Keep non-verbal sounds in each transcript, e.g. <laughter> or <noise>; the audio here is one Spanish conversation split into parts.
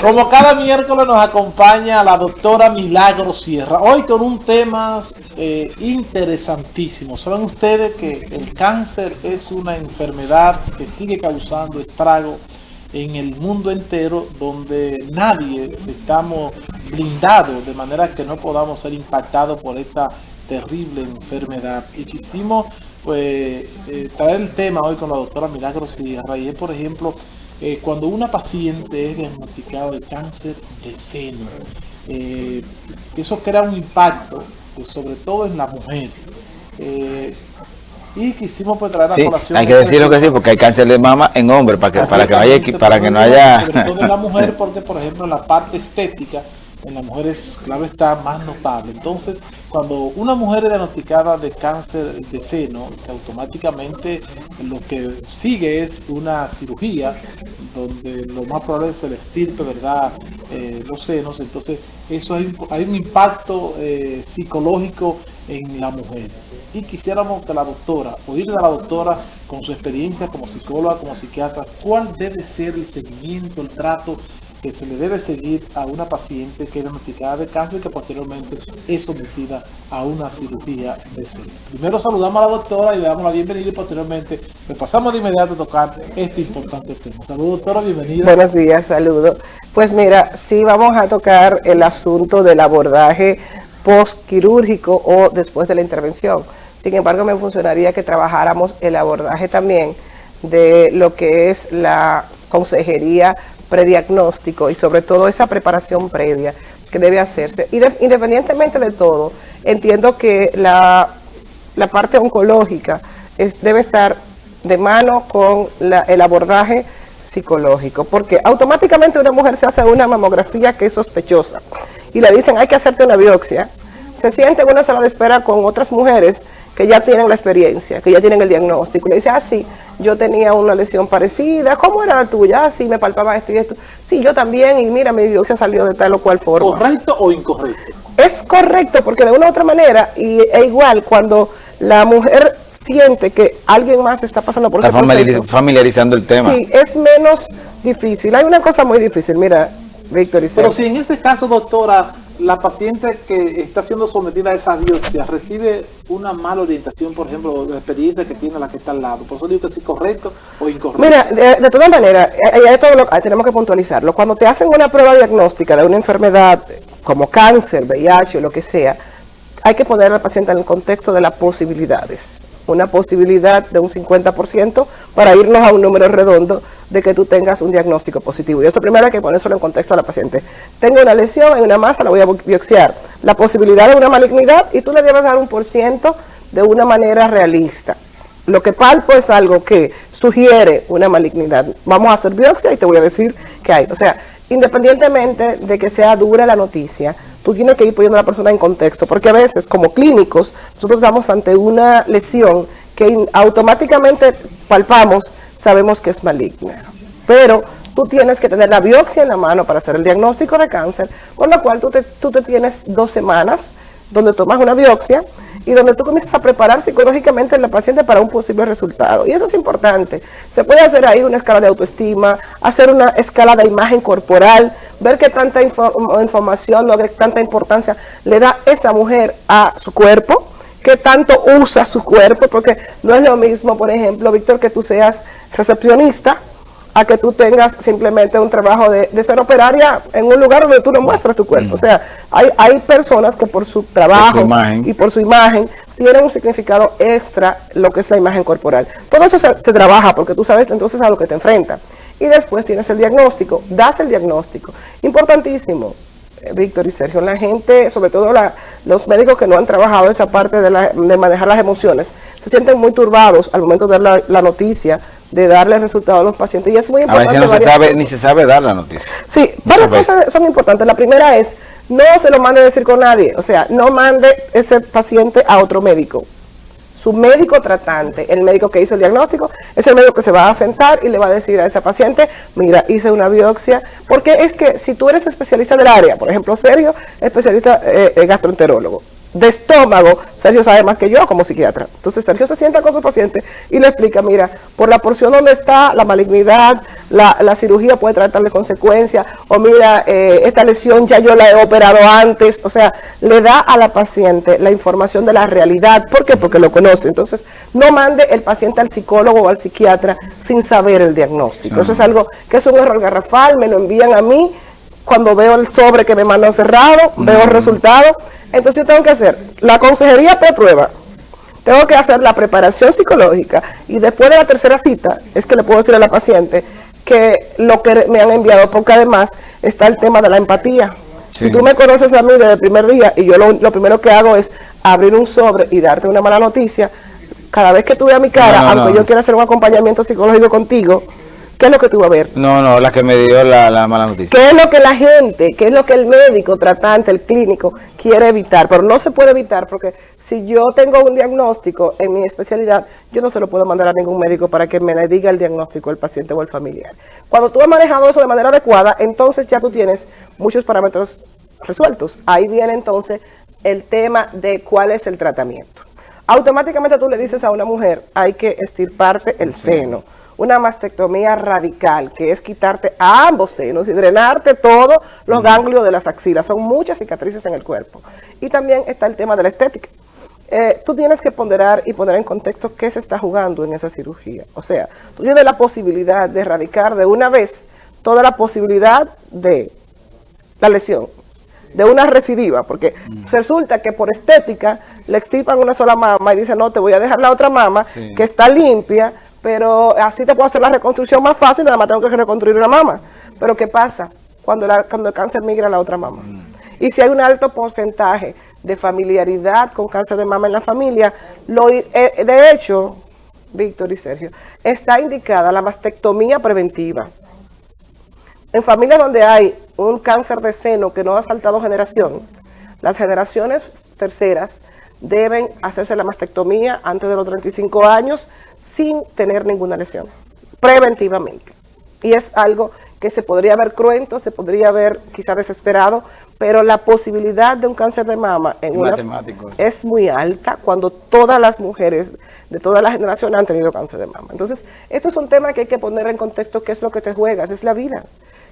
Como cada miércoles nos acompaña la doctora Milagro Sierra, hoy con un tema eh, interesantísimo. Saben ustedes que el cáncer es una enfermedad que sigue causando estrago en el mundo entero, donde nadie estamos blindados de manera que no podamos ser impactados por esta terrible enfermedad. Y quisimos pues eh, traer el tema hoy con la doctora Milagro Sierra y es por ejemplo eh, cuando una paciente es diagnosticada de cáncer de seno, eh, eso crea un impacto, eh, sobre todo en la mujer. y quisimos pues traer la sí, Hay que decirlo que sí, porque hay cáncer de mama en hombre, para que, para que, vaya, para que no haya... Sobre todo en la <laughs> mujer, porque por ejemplo la parte estética en las mujeres, claro está, más notable. Entonces, cuando una mujer es diagnosticada de cáncer de seno, que automáticamente lo que sigue es una cirugía, donde lo más probable es el estirpe, ¿verdad? Eh, los senos, entonces eso hay, un impacto eh, psicológico en la mujer. Y quisiéramos que la doctora, oírle a la doctora con su experiencia como psicóloga, como psiquiatra, cuál debe ser el seguimiento, el trato que se le debe seguir a una paciente que es diagnosticada de cáncer y que posteriormente es sometida a una cirugía de seno. Primero saludamos a la doctora y le damos la bienvenida y posteriormente le pasamos de inmediato a tocar este importante tema. Saludos doctora, bienvenida. Buenos días, saludos. Pues mira, sí vamos a tocar el asunto del abordaje postquirúrgico o después de la intervención. Sin embargo, me funcionaría que trabajáramos el abordaje también de lo que es la consejería prediagnóstico y sobre todo esa preparación previa que debe hacerse. Y independientemente de todo, entiendo que la, parte oncológica es, debe estar de mano con el abordaje psicológico, porque automáticamente una mujer se hace una mamografía que es sospechosa y le dicen hay que hacerte una biopsia, se siente en una sala de espera con otras mujeres que ya tienen la experiencia, que ya tienen el diagnóstico. Le dice, ah, sí, yo tenía una lesión parecida, ¿cómo era la tuya? Ah, sí, me palpaba esto y esto. Sí, yo también, y mira, mi biopsia salió de tal o cual forma. ¿Correcto o incorrecto? Es correcto, porque de una u otra manera, y es igual cuando la mujer siente que alguien más está pasando por está ese familiarizando el tema. Sí, es menos difícil. Hay una cosa muy difícil, mira, Víctor Pero si en ese caso, doctora, la paciente que está siendo sometida a esa biopsia recibe una mala orientación, por ejemplo, de la experiencia que tiene la que está al lado. Por eso digo que es correcto o incorrecto. Mira, de, todas maneras, eh, eh, tenemos que puntualizarlo. Cuando te hacen una prueba diagnóstica de una enfermedad como cáncer, VIH o lo que sea, hay que poner al paciente en el contexto de las posibilidades una posibilidad de un 50% para irnos a un número redondo de que tú tengas un diagnóstico positivo. Y eso primero hay que ponérselo en contexto a la paciente. Tengo una lesión en una masa, la voy a biopsiar. La posibilidad de una malignidad y tú le debes dar un por ciento de una manera realista. Lo que palpo es algo que sugiere una malignidad. Vamos a hacer biopsia y te voy a decir qué hay. O sea, independientemente de que sea dura la noticia, tú tienes que ir poniendo a la persona en contexto, porque a veces como clínicos nosotros estamos ante una lesión que automáticamente palpamos, sabemos que es maligna. Pero tú tienes que tener la biopsia en la mano para hacer el diagnóstico de cáncer, con lo cual tú te, tú te tienes dos semanas donde tomas una biopsia y donde tú comienzas a preparar psicológicamente a la paciente para un posible resultado. Y eso es importante. Se puede hacer ahí una escala de autoestima, hacer una escala de imagen corporal, ver qué tanta información o qué tanta importancia le da esa mujer a su cuerpo, qué tanto usa su cuerpo, porque no es lo mismo, por ejemplo, Víctor, que tú seas recepcionista, a que tú tengas simplemente un trabajo de, ser operaria en un lugar donde tú no muestras tu cuerpo. O sea, hay, hay personas que por su trabajo y por su imagen tienen un significado extra lo que es la imagen corporal. Todo eso se, trabaja porque tú sabes entonces a lo que te enfrentas. Y después tienes el diagnóstico, das el diagnóstico. Importantísimo, eh, Víctor y Sergio, la gente, sobre todo los médicos que no han trabajado esa parte de, de, manejar las emociones, se sienten muy turbados al momento de dar la noticia de darle resultado a los pacientes. Y es muy importante. A veces no se sabe, ni se sabe dar la noticia. Sí, varias cosas son importantes. La primera es, no se lo mande a decir con nadie. O sea, no mande ese paciente a otro médico. Su médico tratante, el médico que hizo el diagnóstico, es el médico que se va a sentar y le va a decir a esa paciente, mira, hice una biopsia. Porque es que si tú eres especialista del área, por ejemplo, Sergio, especialista eh, gastroenterólogo, de estómago, Sergio sabe más que yo como psiquiatra. Entonces Sergio se sienta con su paciente y le explica, mira, por la porción donde está la malignidad, la, la cirugía puede tratarle consecuencias, o mira, eh, esta lesión ya yo la he operado antes, o sea, le da a la paciente la información de la realidad. ¿Por qué? Porque lo conoce. Entonces, no mande el paciente al psicólogo o al psiquiatra sin saber el diagnóstico. Eso es algo que es un error garrafal, me lo envían a mí, cuando veo el sobre que me mandan cerrado, veo el resultado, entonces yo tengo que hacer la consejería pre-prueba, tengo que hacer la preparación psicológica. Y después de la tercera cita es que le puedo decir a la paciente que lo que me han enviado, porque además está el tema de la empatía. Si tú me conoces a mí desde el primer día y yo lo, primero que hago es abrir un sobre y darte una mala noticia, cada vez que tú veas mi cara, aunque yo quiera hacer un acompañamiento psicológico contigo, ¿Qué es lo que tú vas a ver? No, no, la que me dio la, mala noticia. ¿Qué es lo que la gente, qué es lo que el médico tratante, el clínico, quiere evitar? Pero no se puede evitar porque si yo tengo un diagnóstico en mi especialidad, yo no se lo puedo mandar a ningún médico para que me le diga el diagnóstico el paciente o el familiar. Cuando tú has manejado eso de manera adecuada, entonces ya tú tienes muchos parámetros resueltos. Ahí viene entonces el tema de cuál es el tratamiento. Automáticamente tú le dices a una mujer, hay que estirparte el seno una mastectomía radical, que es quitarte a ambos senos y drenarte todos los ganglios de las axilas. Son muchas cicatrices en el cuerpo. Y también está el tema de la estética. Eh, tú tienes que ponderar y poner en contexto qué se está jugando en esa cirugía. O sea, tú tienes la posibilidad de erradicar de una vez toda la posibilidad de la lesión, de una recidiva, porque resulta que por estética le extirpan una sola mama y dicen, no, te voy a dejar la otra mama que está limpia, pero así te puedo hacer la reconstrucción más fácil, nada más tengo que reconstruir una mama. Pero ¿qué pasa cuando, cuando el cáncer migra a la otra mama? Y si hay un alto porcentaje de familiaridad con cáncer de mama en la familia, lo, eh, de hecho, Víctor y Sergio, está indicada la mastectomía preventiva. En familias donde hay un cáncer de seno que no ha saltado generación, las generaciones terceras deben hacerse la mastectomía antes de los 35 años sin tener ninguna lesión, preventivamente. Y es algo que se podría ver cruento, se podría ver quizá desesperado, pero la posibilidad de un cáncer de mama en una, es muy alta cuando todas las mujeres de toda la generación han tenido cáncer de mama. Entonces, esto es un tema que hay que poner en contexto, qué es lo que te juegas, es la vida.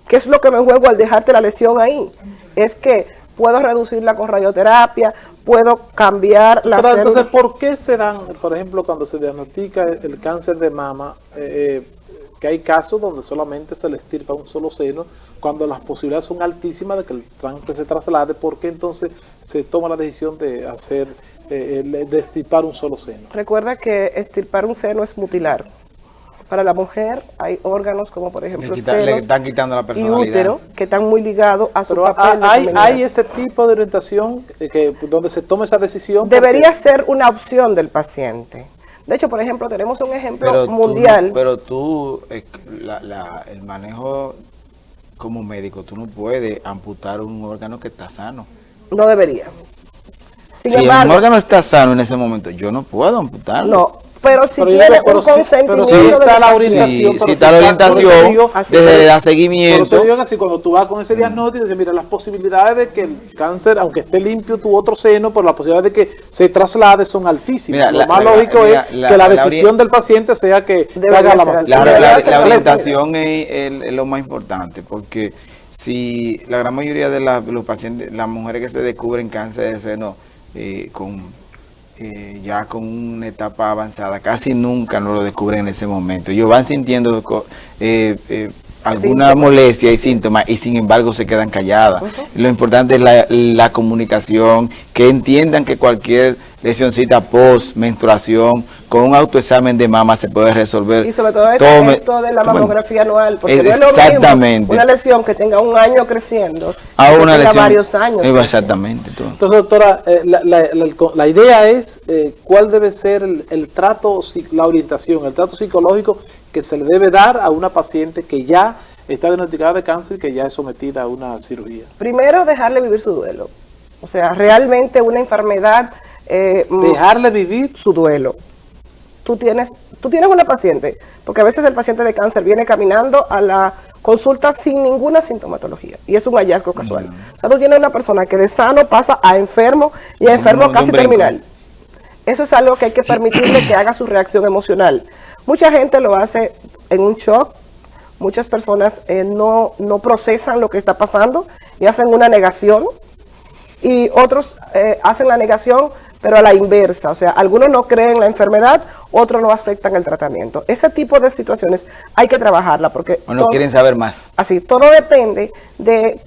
¿Qué es lo que me juego al dejarte la lesión ahí? Es que puedo reducirla con radioterapia, puedo cambiar la Pero entonces, ¿por qué se dan, por ejemplo, cuando se diagnostica el cáncer de mama, eh, eh, que hay casos donde solamente se le estirpa un solo seno, cuando las posibilidades son altísimas de que el cáncer se traslade, ¿por qué entonces se toma la decisión de hacer, eh, de estirpar un solo seno? Recuerda que estirpar un seno es mutilar. Para la mujer hay órganos como por ejemplo le, están quitando la personalidad. y útero que están muy ligados a su papel hay, hay ese tipo de orientación que donde se toma esa decisión. Debería ser una opción del paciente. De hecho, por ejemplo, tenemos un ejemplo mundial. pero tú, eh, el manejo como médico, tú no puedes amputar un órgano que está sano. No debería. si el órgano está sano en ese momento, yo no puedo amputarlo. No, pero si tiene un consentimiento si, está la orientación, si está la orientación, desde da seguimiento. Así, cuando tú vas con ese diagnóstico, dices, mira, las posibilidades de que el cáncer, aunque esté limpio tu otro seno, por las posibilidades de que se traslade son altísimas. Lo más lógico es que la, decisión del paciente sea que se haga la La, orientación es, lo más importante, porque si la gran mayoría de los pacientes, las mujeres que se descubren cáncer de seno eh, con eh, ya con una etapa avanzada, casi nunca no lo descubren en ese momento. Ellos van sintiendo eh, eh, alguna molestia y síntomas y sin embargo se quedan calladas. Lo importante es la, la, comunicación, que entiendan que cualquier lesioncita post menstruación con un autoexamen de mama se puede resolver. Y sobre todo esto de la mamografía anual, porque exactamente. una lesión que tenga un año creciendo, a una que lesión, varios años. Exactamente. Entonces, doctora, eh, la, idea es eh, cuál debe ser el, trato, la orientación, el trato psicológico que se le debe dar a una paciente que ya está diagnosticada de cáncer y que ya es sometida a una cirugía. Primero, dejarle vivir su duelo. O sea, realmente una enfermedad... Eh, dejarle vivir su duelo tú tienes, tú tienes una paciente, porque a veces el paciente de cáncer viene caminando a la consulta sin ninguna sintomatología y es un hallazgo casual. O sea, tú tienes una persona que de sano pasa a enfermo y a enfermo casi terminal. Eso es algo que hay que permitirle que haga su reacción emocional. Mucha gente lo hace en un shock, muchas personas eh, no, no procesan lo que está pasando y hacen una negación y otros eh, hacen la negación pero a la inversa, o sea, algunos no creen la enfermedad, otros no aceptan el tratamiento. Ese tipo de situaciones hay que trabajarla porque... O no quieren saber más. Así, todo depende de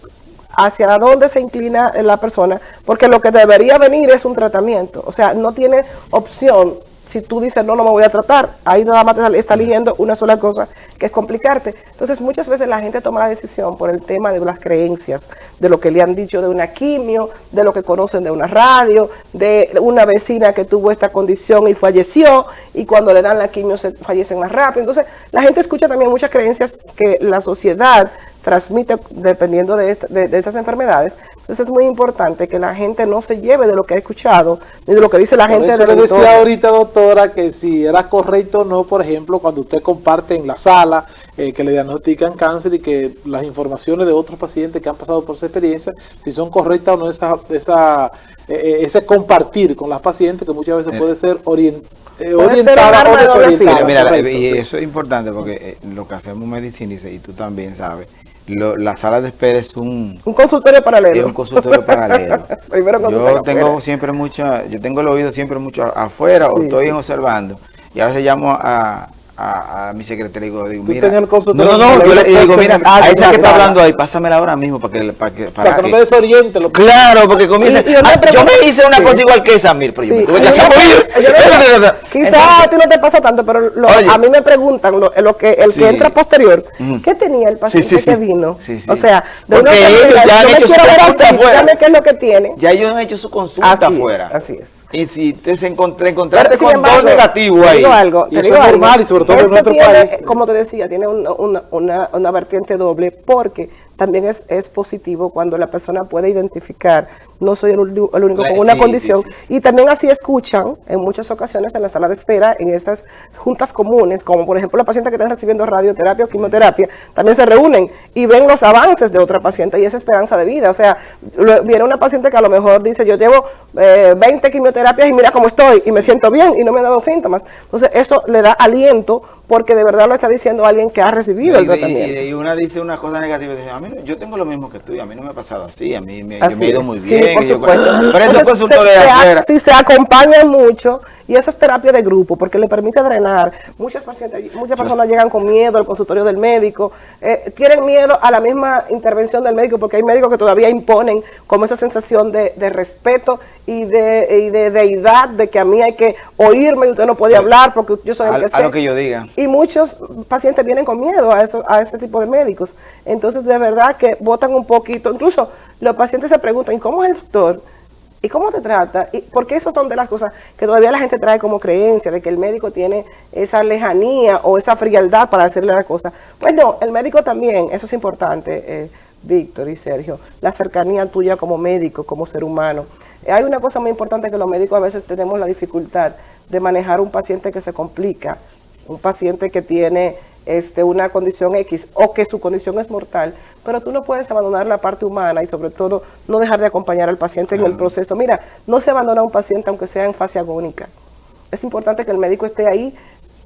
hacia dónde se inclina la persona, porque lo que debería venir es un tratamiento, o sea, no tiene opción si tú dices, no, no me voy a tratar, ahí nada más te está eligiendo una sola cosa, que es complicarte. Entonces, muchas veces la gente toma la decisión por el tema de las creencias, de lo que le han dicho de una quimio, de lo que conocen de una radio, de una vecina que tuvo esta condición y falleció, y cuando le dan la quimio se fallecen más rápido. Entonces, la gente escucha también muchas creencias que la sociedad transmite dependiendo de, estas enfermedades. Entonces es muy importante que la gente no se lleve de lo que ha escuchado, ni de lo que dice la gente. Eso le decía ahorita, doctora, que si era correcto o no, por ejemplo, cuando usted comparte en la sala eh, que le diagnostican cáncer y que las informaciones de otros pacientes que han pasado por esa experiencia, si son correctas o no, esa, esa, eh, eh, ese compartir con las pacientes que muchas veces puede ser orientada o desorientada. Mira, y eso es importante porque lo que hacemos medicina, y tú también sabes, la sala de espera es un... Un consultorio paralelo. Es un consultorio paralelo. <laughs> yo tengo siempre mucha, yo tengo el oído siempre mucho afuera o estoy observando. Y a veces llamo a, a, a mi secretaria y digo, mira. El no, no, no, yo le digo, mira, a esa que está hablando ahí, pásamela ahora mismo para que, para que, para, que, no me desoriente. Lo claro, porque comienza. Ah, yo me hice una cosa igual que esa, mira, pero yo me tuve que hacer <laughs> Quizás a ti no te pasa tanto, pero lo, a mí me preguntan, lo, lo que el que entra posterior, ¿qué tenía el paciente que vino? O sea, de una ellos ya han hecho su consulta afuera. qué es lo que tiene. Ya ellos han hecho su consulta afuera. Así es. Y si te encontraste con dos negativos ahí. Te digo algo, te digo algo. Y sobre todo tiene, como te decía, tiene una, una, una vertiente doble porque también es, es positivo cuando la persona puede identificar, no soy el, único con una condición, y también así escuchan en muchas ocasiones en la sala de espera, en esas juntas comunes, como por ejemplo la paciente que está recibiendo radioterapia o quimioterapia, también se reúnen y ven los avances de otra paciente y esa esperanza de vida. O sea, viene una paciente que a lo mejor dice, yo llevo 20 eh, quimioterapias y mira cómo estoy y me siento bien y no me han dado síntomas. Entonces eso le da aliento porque de verdad lo está diciendo alguien que ha recibido el tratamiento. Y, una dice una cosa negativa, dice, a mí yo tengo lo mismo que tú, a mí no me ha pasado así, a mí me, me he ido muy bien. Sí, por supuesto. pero eso consultó de afuera. Si se acompañan mucho, y esa es terapia de grupo, porque le permite drenar. Muchas pacientes, muchas personas llegan con miedo al consultorio del médico, eh, tienen miedo a la misma intervención del médico, porque hay médicos que todavía imponen como esa sensación de, respeto y de, y de deidad, de que a mí hay que oírme y usted no puede hablar porque yo soy el que sé. lo que yo diga. Y muchos pacientes vienen con miedo a, eso, a ese tipo de médicos. Entonces, de verdad que votan un poquito. Incluso los pacientes se preguntan, ¿cómo es el doctor? ¿Y cómo te trata? ¿Y porque eso son de las cosas que todavía la gente trae como creencia, de que el médico tiene esa lejanía o esa frialdad para hacerle la cosa. Pues no, el médico también, eso es importante, eh, Víctor y Sergio, la cercanía tuya como médico, como ser humano. Hay una cosa muy importante que los médicos a veces tenemos la dificultad de manejar un paciente que se complica, un paciente que tiene este, una condición X o que su condición es mortal, pero tú no puedes abandonar la parte humana y sobre todo no dejar de acompañar al paciente en el proceso. Mira, no se abandona a un paciente aunque sea en fase agónica. Es importante que el médico esté ahí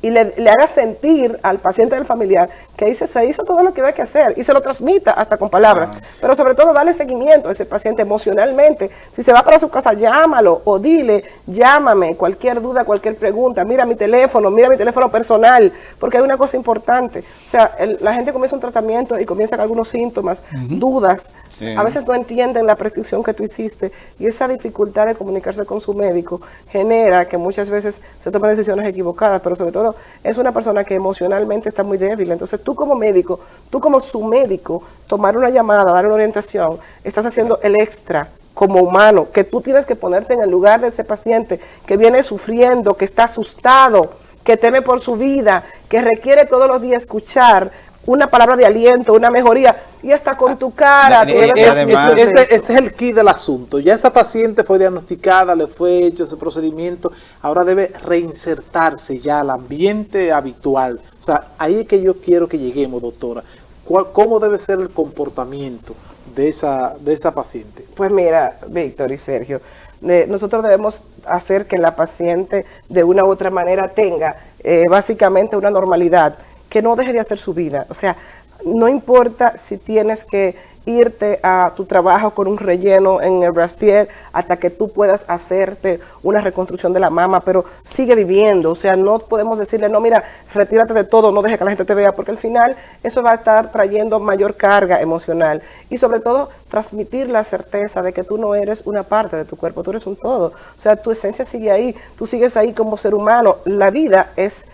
y le, haga sentir al paciente del familiar que dice, se hizo todo lo que había que hacer y se lo transmita hasta con palabras. Pero sobre todo darle seguimiento a ese paciente emocionalmente. Si se va para su casa, llámalo o dile, llámame, cualquier duda, cualquier pregunta, mira mi teléfono, mira mi teléfono personal, porque hay una cosa importante. O sea, la gente comienza un tratamiento y comienza con algunos síntomas, dudas, a veces no entienden la prescripción que tú hiciste y esa dificultad de comunicarse con su médico genera que muchas veces se tomen decisiones equivocadas, pero sobre todo es una persona que emocionalmente está muy débil. Entonces tú como médico, tú como su médico, tomar una llamada, dar una orientación, estás haciendo el extra como humano, que tú tienes que ponerte en el lugar de ese paciente que viene sufriendo, que está asustado, que teme por su vida, que requiere todos los días escuchar una palabra de aliento, una mejoría, y hasta con tu cara. ese, es el key del asunto. Ya esa paciente fue diagnosticada, le fue hecho ese procedimiento, ahora debe reinsertarse ya al ambiente habitual. O sea, ahí es que yo quiero que lleguemos, doctora. ¿cuál, ¿cómo debe ser el comportamiento de esa, de esa paciente? Pues mira, Víctor y Sergio, eh, nosotros debemos hacer que la paciente de una u otra manera tenga eh, básicamente una normalidad, que no deje de hacer su vida. O sea, no importa si tienes que irte a tu trabajo con un relleno en el brasier hasta que tú puedas hacerte una reconstrucción de la mama, pero sigue viviendo, o sea, no podemos decirle, no, mira, retírate de todo, no deje que la gente te vea, porque al final eso va a estar trayendo mayor carga emocional. Y sobre todo transmitir la certeza de que tú no eres una parte de tu cuerpo, tú eres un todo, o sea, tu esencia sigue ahí, tú sigues ahí como ser humano, la vida es,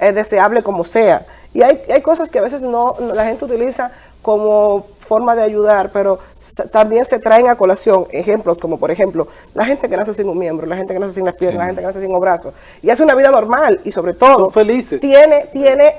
deseable como sea, y hay, hay cosas que a veces no la gente utiliza como forma de ayudar, pero también se traen a colación ejemplos como, por ejemplo, la gente que nace sin un miembro, la gente que nace sin las piernas, la gente que nace sin un brazo, y hace una vida normal, y sobre todo, felices. Tiene, tiene,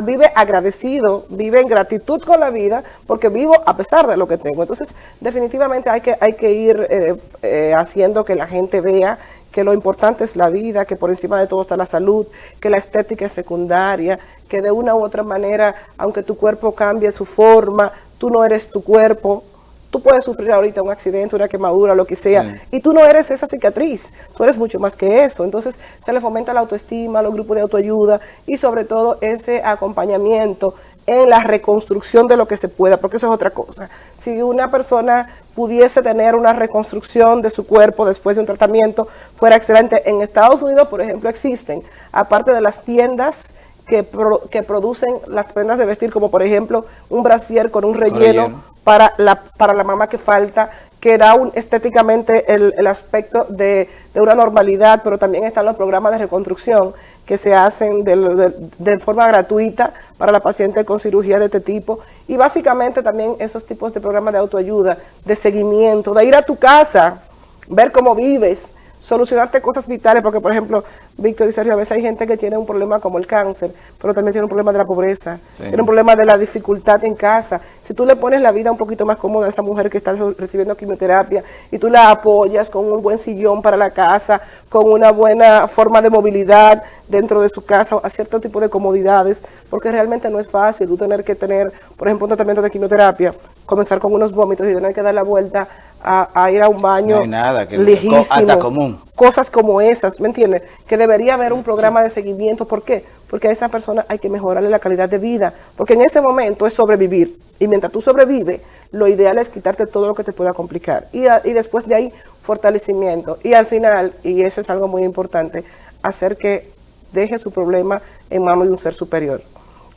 vive agradecido, vive en gratitud con la vida, porque vivo a pesar de lo que tengo. Entonces, definitivamente hay que, hay que ir eh, eh, haciendo que la gente vea que lo importante es la vida, que por encima de todo está la salud, que la estética es secundaria, que de una u otra manera, aunque tu cuerpo cambie su forma, tú no eres tu cuerpo, tú puedes sufrir ahorita un accidente, una quemadura, lo que sea, y tú no eres esa cicatriz, tú eres mucho más que eso. Entonces se le fomenta la autoestima, los grupos de autoayuda y sobre todo ese acompañamiento en la reconstrucción de lo que se pueda, porque eso es otra cosa. Si una persona pudiese tener una reconstrucción de su cuerpo después de un tratamiento, fuera excelente. En Estados Unidos, por ejemplo, existen, aparte de las tiendas que, que producen las prendas de vestir, como por ejemplo un brasier con un relleno, Para, la, para la mamá que falta, que da un, estéticamente el, el aspecto de, de, una normalidad, pero también están los programas de reconstrucción que se hacen de, de, forma gratuita para la paciente con cirugía de este tipo. Y básicamente también esos tipos de programas de autoayuda, de seguimiento, de ir a tu casa, ver cómo vives, solucionarte cosas vitales, porque por ejemplo, Víctor y Sergio, a veces hay gente que tiene un problema como el cáncer, pero también tiene un problema de la pobreza, tiene un problema de la dificultad en casa. Si tú le pones la vida un poquito más cómoda a esa mujer que está recibiendo quimioterapia y tú la apoyas con un buen sillón para la casa, con una buena forma de movilidad dentro de su casa, a cierto tipo de comodidades, porque realmente no es fácil tú tener que tener, por ejemplo, un tratamiento de quimioterapia, comenzar con unos vómitos y tener que dar la vuelta a, ir a un baño no hay nada, que lejísimo, común. cosas como esas, ¿me entiendes? Que debería haber un programa de seguimiento, ¿por qué? Porque a esa persona hay que mejorarle la calidad de vida, porque en ese momento es sobrevivir, y mientras tú sobrevives, lo ideal es quitarte todo lo que te pueda complicar, y, y después de ahí, fortalecimiento, y al final, y eso es algo muy importante, hacer que deje su problema en manos de un ser superior.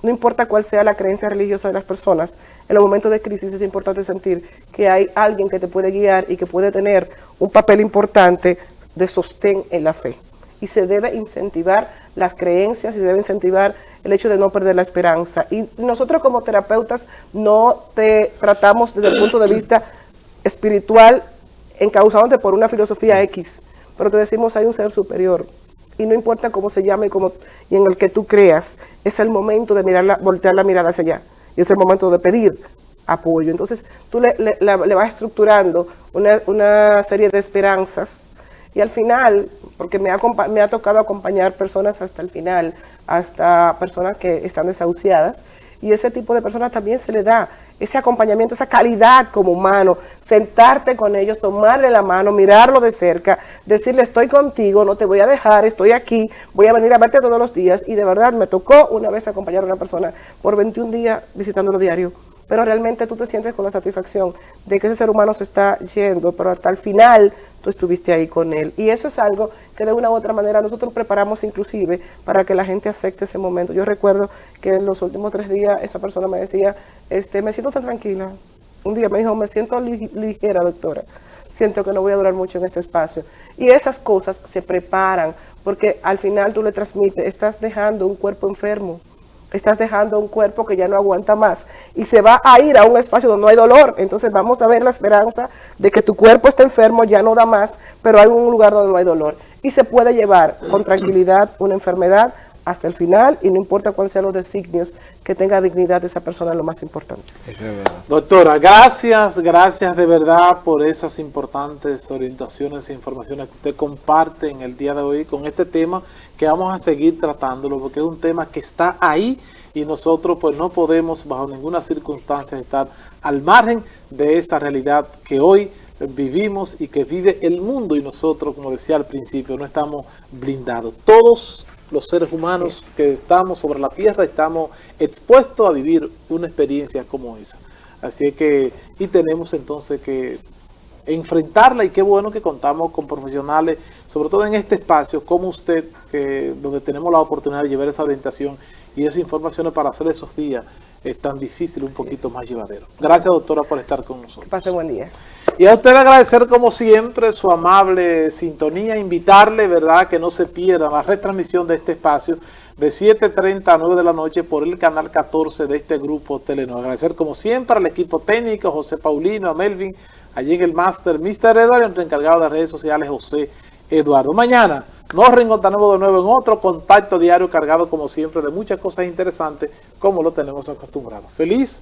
No importa cuál sea la creencia religiosa de las personas, en los momentos de crisis es importante sentir que hay alguien que te puede guiar y que puede tener un papel importante de sostén en la fe. Y se debe incentivar las creencias y se debe incentivar el hecho de no perder la esperanza. Y nosotros como terapeutas no te tratamos desde el punto de vista espiritual encauzándote por una filosofía X, pero te decimos hay un ser superior, y no importa cómo se llame y, en el que tú creas, es el momento de mirar voltear la mirada hacia allá. Y es el momento de pedir apoyo. Entonces tú le, vas estructurando una, serie de esperanzas y al final, porque me ha, me ha tocado acompañar personas hasta el final, hasta personas que están desahuciadas, y ese tipo de personas también se le da ese acompañamiento, esa calidad como humano, sentarte con ellos, tomarle la mano, mirarlo de cerca, decirle estoy contigo, no te voy a dejar, estoy aquí, voy a venir a verte todos los días y de verdad me tocó una vez acompañar a una persona por 21 días visitándolo diario. Pero realmente tú te sientes con la satisfacción de que ese ser humano se está yendo, pero hasta el final tú estuviste ahí con él. Y eso es algo que de una u otra manera nosotros preparamos inclusive para que la gente acepte ese momento. Yo recuerdo que en los últimos tres días esa persona me decía, este, me siento tan tranquila. Un día me dijo, me siento ligera, doctora. Siento que no voy a durar mucho en este espacio. Y esas cosas se preparan porque al final tú le transmites, estás dejando un cuerpo enfermo estás dejando un cuerpo que ya no aguanta más y se va a ir a un espacio donde no hay dolor. Entonces vamos a ver la esperanza de que tu cuerpo está enfermo, ya no da más, pero hay un lugar donde no hay dolor. Y se puede llevar con tranquilidad una enfermedad hasta el final y no importa cuáles sean los designios, que tenga dignidad de esa persona es lo más importante. Doctora, gracias, gracias de verdad por esas importantes orientaciones e informaciones que usted comparte en el día de hoy con este tema que vamos a seguir tratándolo porque es un tema que está ahí y nosotros pues no podemos bajo ninguna circunstancia estar al margen de esa realidad que hoy vivimos y que vive el mundo y nosotros, como decía al principio, no estamos blindados. Todos los seres humanos que estamos sobre la tierra estamos expuestos a vivir una experiencia como esa. Así que, y tenemos entonces que enfrentarla y qué bueno que contamos con profesionales, sobre todo en este espacio, como usted, que, donde tenemos la oportunidad de llevar esa orientación y esas informaciones para hacer esos días es tan difícil, un poquito más llevadero. Gracias, doctora, por estar con nosotros. Pase buen día. Y a usted agradecer, como siempre, su amable sintonía, invitarle, ¿verdad?, que no se pierda la retransmisión de este espacio de 7.30 a 9 de la noche por el canal 14 de este grupo Telenor. Agradecer, como siempre, al equipo técnico, José Paulino, a Melvin, allí en el máster, Mr. Eduardo, nuestro encargado de redes sociales, José Eduardo. Mañana nos reencontraremos de nuevo en otro contacto diario cargado, como siempre, de muchas cosas interesantes, como lo tenemos acostumbrado. Feliz